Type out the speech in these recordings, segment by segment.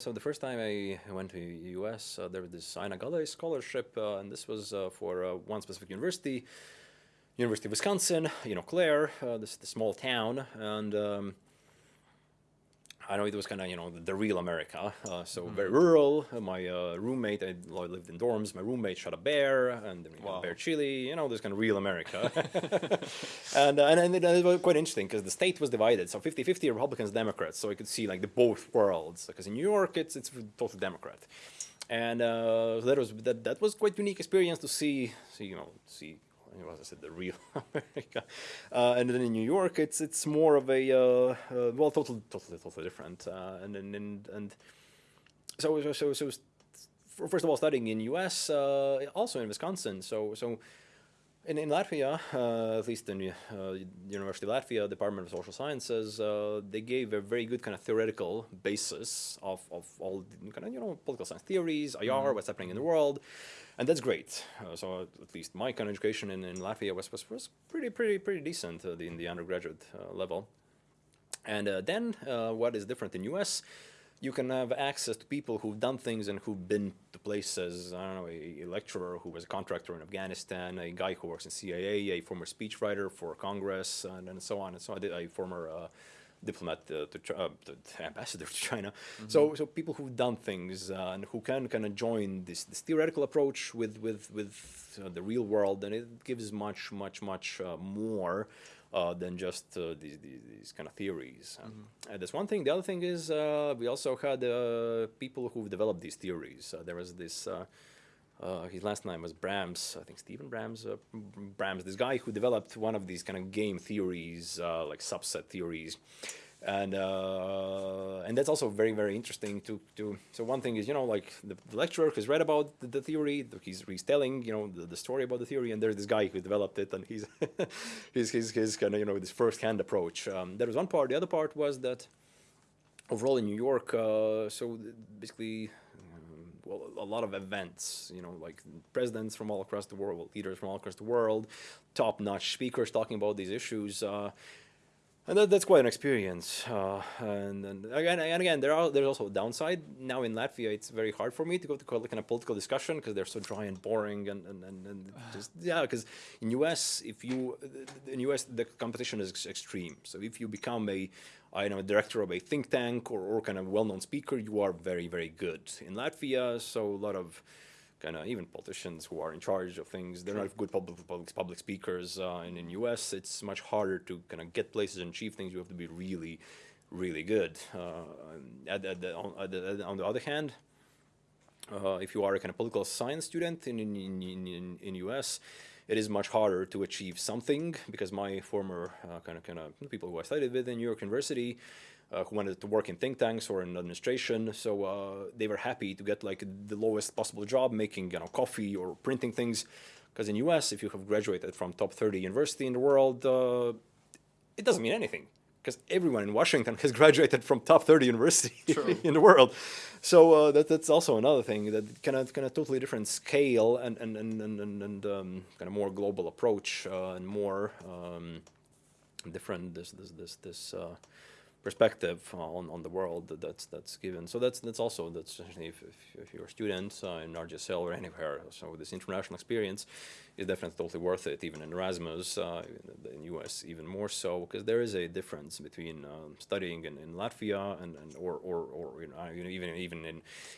So the first time I went to the US, uh, there was this Aina Gale scholarship, uh, and this was uh, for uh, one specific university, University of Wisconsin, you know, Clare, uh, this, this small town, and um, I know it was kind of, you know, the, the, real America. Uh, so mm -hmm. very rural. My uh, roommate, I lived in dorms. My roommate shot a bear and we wow. bear chili. You know, this kind of real America. and, uh, and, and, it, was quite interesting because the state was divided. So 50-50 Republicans, Democrats. So I could see like the both worlds. Because in New York, it's it's totally Democrat. And uh, that was that, that was quite unique experience to see, see you know, see as I said, the real America. Uh, and then in New York, it's it's more of a uh, uh, well, totally, totally, totally different. Uh, and and and, and so so so, so first of all, studying in U.S., uh, also in Wisconsin. So so. In, in Latvia, uh, at least in the University of Latvia, Department of Social Sciences, they gave a very good kind of theoretical basis of, of all kind of, you know, political science theories, IR, mm -hmm. what's happening in the world and that's great. Uh, so at least my kind of education in, in Latvia was, was, was pretty, pretty, pretty decent uh, in the undergraduate uh, level. And uh, then uh, what is different in US, you can have access to people who've done things and who've been to places, I don't know, a, a lecturer who was a contractor in Afghanistan, a guy who works in CIA, a former speechwriter for Congress, and, and so on and so on, a former uh, diplomat uh, to, uh, to ambassador to China. Mm -hmm. So so people who've done things uh, and who can kind of join this this theoretical approach with with with uh, the real world, and it gives much much much uh, more. Uh, than just these, these, these kind of theories. Mm -hmm. and that's one thing. The other thing is we also had people who've developed these theories. there was this uh, his last name was Brams, I think Stephen Brams, uh, Brams, this guy who developed one of these kind of game theories, uh, like subset theories. And uh, and that's also very, very interesting to, to, so one thing is, you know, like the, the lecturer has read about the, the, theory, he's, he's telling, you know, the, the story about the theory, and there's this guy who developed it, and he's, his, his kind of, you know, this first-hand approach. Um, that was one part. The other part was that overall in New York, uh, so basically well, a lot of events, you know, like presidents from all across the world, leaders from all across the world, top-notch speakers talking about these issues. Uh, and that, that's quite an experience. Uh, and, and, again, and again, there are there's also a downside. Now in Latvia, it's very hard for me to go to kind of political discussion because they're so dry and boring and and, and, and just yeah. Because in US, if you in US the competition is extreme. So if you become a I know, a director of a think tank or, or kind of well-known speaker, you are very, very good. In Latvia, so a lot of kind of even politicians who are in charge of things, they're not good public, public, public speakers. Uh, and in US, it's much harder to kind of get places and achieve things. You have to be really, really good. Uh, at, at the, on, the, on, the, other hand, uh, if you are a kind of political science student in, in, in, in, in US, it is much harder to achieve something because my former uh, kind of kind of people who I studied with in New York University who wanted to work in think tanks or in administration. So uh, they were happy to get like the lowest possible job making you know coffee or printing things. Because in US, if you have graduated from top 30 university in the world, uh, it doesn't mean anything because everyone in Washington has graduated from top 30 university in the world. So uh, that, that's also another thing that kind of kind of totally different scale and and and and, and um, kind of more global approach uh, and more um, different this this this this. Uh, perspective on, on the world that that's that's given. So that's that's also that's if, if, if you're a student uh, in RGSL or anywhere, so this international experience is definitely totally worth it. Even in Erasmus, uh, in the US, even more so because there is a difference between um, studying in, in Latvia and, and or or, or you know, even even in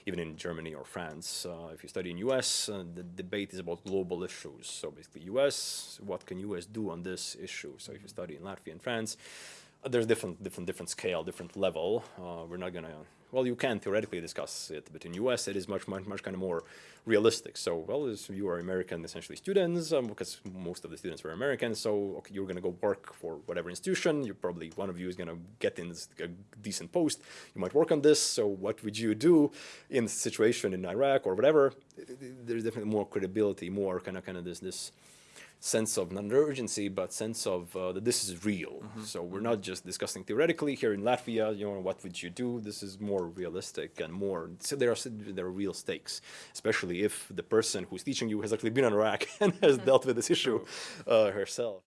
even in Germany or France. Uh, if you study in US, uh, the debate is about global issues. So basically, US, what can US do on this issue? So if you study in Latvia and France there's different, different, different scale, different level. Uh, we're not gonna, well, you can theoretically discuss it, but in US it is much, much, much kind of more realistic. So, well, you are American, essentially students, um, because most of the students were American, so okay, you're gonna go work for whatever institution. You probably one of you is gonna get in a decent post. You might work on this. So, what would you do in the situation in Iraq or whatever? There's definitely more credibility, more kind of, kind of this, this sense of not urgency, but sense of uh, that this is real. Mm -hmm. So we're not just discussing theoretically here in Latvia. You know, what would you do? This is more realistic and more. So there are there are real stakes, especially if the person who's teaching you has actually been in Iraq and has mm -hmm. dealt with this issue uh, herself.